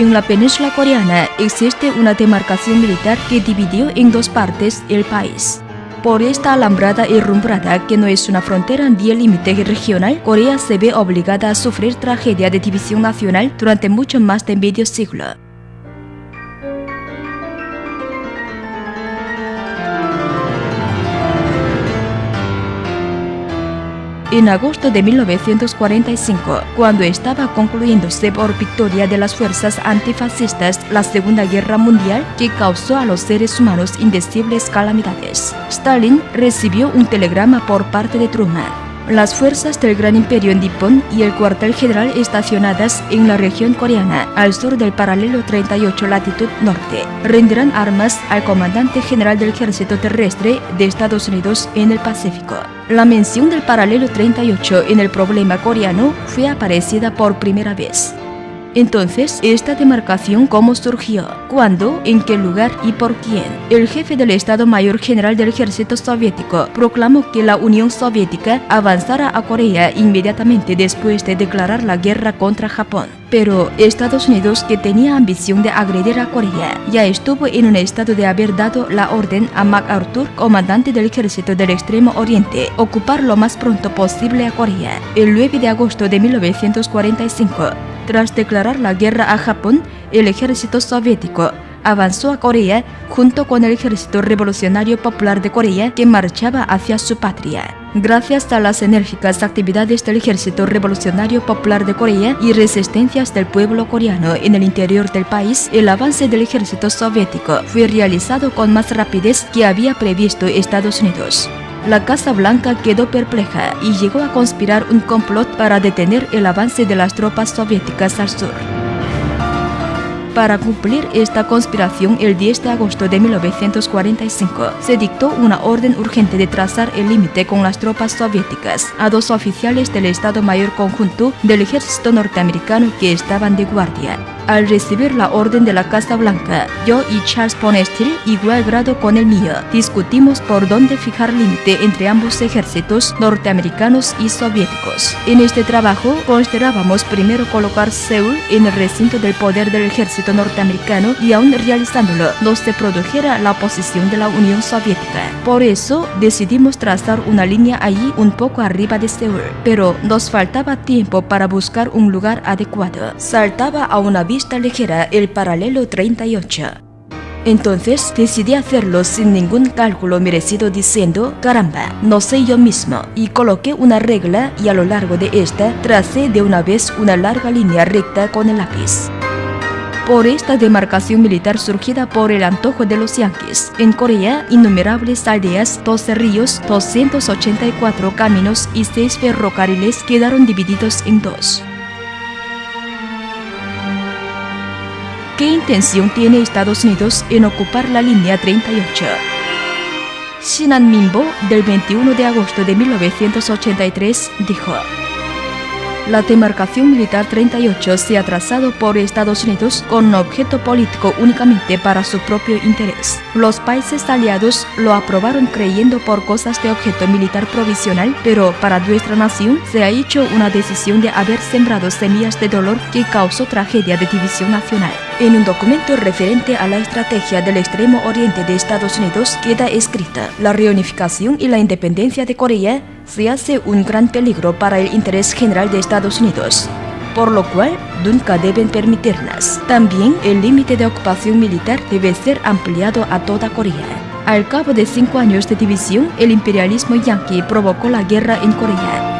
En la península coreana existe una demarcación militar que dividió en dos partes el país. Por esta alambrada y rumbrada que no es una frontera ni el límite regional, Corea se ve obligada a sufrir tragedia de división nacional durante mucho más de medio siglo. En agosto de 1945, cuando estaba concluyéndose por victoria de las fuerzas antifascistas la Segunda Guerra Mundial que causó a los seres humanos indecibles calamidades. Stalin recibió un telegrama por parte de Truman las fuerzas del Gran Imperio en Nippon y el cuartel general estacionadas en la región coreana al sur del paralelo 38 latitud norte rendirán armas al comandante general del ejército terrestre de Estados Unidos en el Pacífico. La mención del paralelo 38 en el problema coreano fue aparecida por primera vez. Entonces, ¿esta demarcación cómo surgió? ¿Cuándo? ¿En qué lugar? ¿Y por quién? El jefe del Estado Mayor General del Ejército Soviético proclamó que la Unión Soviética avanzara a Corea inmediatamente después de declarar la guerra contra Japón. Pero Estados Unidos, que tenía ambición de agredir a Corea, ya estuvo en un estado de haber dado la orden a MacArthur, comandante del ejército del Extremo Oriente, ocupar lo más pronto posible a Corea. El 9 de agosto de 1945, tras declarar la guerra a Japón, el ejército soviético avanzó a Corea junto con el Ejército Revolucionario Popular de Corea que marchaba hacia su patria. Gracias a las enérgicas actividades del Ejército Revolucionario Popular de Corea y resistencias del pueblo coreano en el interior del país, el avance del ejército soviético fue realizado con más rapidez que había previsto Estados Unidos la Casa Blanca quedó perpleja y llegó a conspirar un complot para detener el avance de las tropas soviéticas al sur. Para cumplir esta conspiración, el 10 de agosto de 1945 se dictó una orden urgente de trazar el límite con las tropas soviéticas a dos oficiales del Estado Mayor Conjunto del Ejército Norteamericano que estaban de guardia. Al recibir la orden de la Casa Blanca, yo y Charles Ponestil, igual grado con el mío, discutimos por dónde fijar límite entre ambos ejércitos norteamericanos y soviéticos. En este trabajo considerábamos primero colocar Seúl en el recinto del poder del ejército norteamericano y aún realizándolo no se produjera la oposición de la Unión Soviética. Por eso decidimos trazar una línea allí un poco arriba de Seúl, pero nos faltaba tiempo para buscar un lugar adecuado. Saltaba a una vista ligera el paralelo 38. Entonces decidí hacerlo sin ningún cálculo merecido diciendo, caramba, no sé yo mismo, y coloqué una regla y a lo largo de esta tracé de una vez una larga línea recta con el lápiz. Por esta demarcación militar surgida por el antojo de los yanquis, en Corea, innumerables aldeas, 12 ríos, 284 caminos y 6 ferrocarriles quedaron divididos en dos. ¿Qué intención tiene Estados Unidos en ocupar la línea 38? Sinan Minbo, del 21 de agosto de 1983, dijo la demarcación militar 38 se ha trazado por Estados Unidos con un objeto político únicamente para su propio interés. Los países aliados lo aprobaron creyendo por cosas de objeto militar provisional, pero para nuestra nación se ha hecho una decisión de haber sembrado semillas de dolor que causó tragedia de división nacional. En un documento referente a la estrategia del extremo oriente de Estados Unidos queda escrita la reunificación y la independencia de Corea se hace un gran peligro para el interés general de Estados Unidos, por lo cual nunca deben permitirlas. También el límite de ocupación militar debe ser ampliado a toda Corea. Al cabo de cinco años de división, el imperialismo yanqui provocó la guerra en Corea.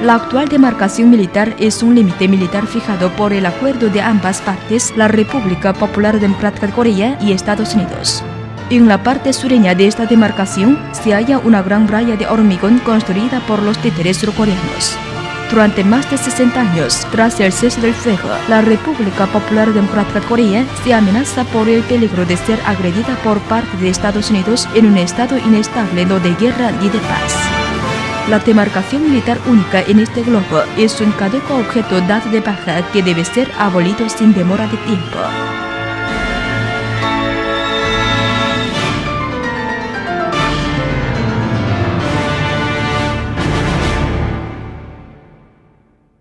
La actual demarcación militar es un límite militar fijado por el acuerdo de ambas partes, la República Popular Democrática de Corea y Estados Unidos. En la parte sureña de esta demarcación se halla una gran muralla de hormigón construida por los títeres surcoreanos. Durante más de 60 años, tras el cese del fuego, la República Popular Democrática de Corea se amenaza por el peligro de ser agredida por parte de Estados Unidos en un estado inestable no de guerra ni de paz. La demarcación militar única en este globo es un caduco objeto dado de baja que debe ser abolido sin demora de tiempo.